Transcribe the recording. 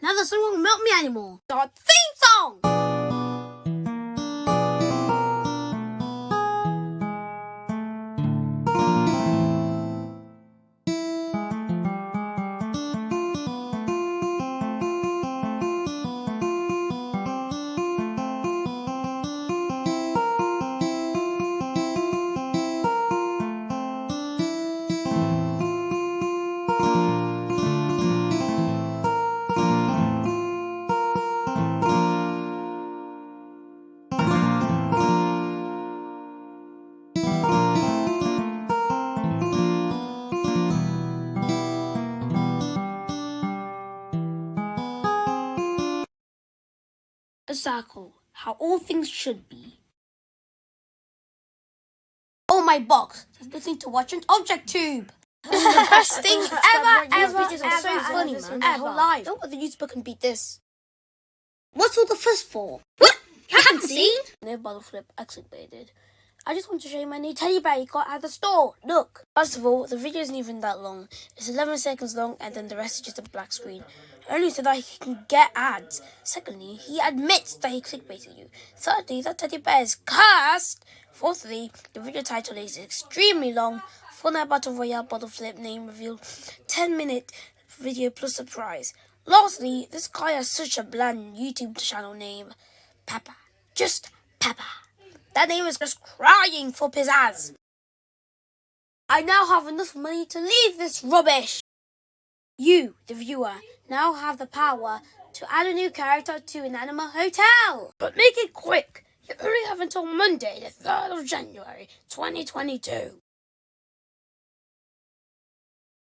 Now the sun won't melt me anymore. Our theme song! A circle, how all things should be. Oh my box, there's nothing to watch on Object Tube. The best thing ever, ever, ever, so funny, man. ever. Whole life. No other YouTuber can beat this. What's all the fuss for? What? You haven't seen? No bottle flip clickbaited. I just want to show you my new teddy bear you got at the store. Look. First of all, the video isn't even that long. It's 11 seconds long and then the rest is just a black screen. Only so that he can get ads. Secondly, he admits that he clickbaited you. Thirdly, that teddy bear is cursed. Fourthly, the video title is extremely long. Fortnite Battle Royale bottle flip name reveal. 10 minute video plus surprise. Lastly, this guy has such a bland YouTube channel name. Peppa. Just Peppa. That name is just crying for pizzazz. I now have enough money to leave this rubbish. You, the viewer, now have the power to add a new character to an animal Hotel. But make it quick. You only have until Monday, the 3rd of January, 2022.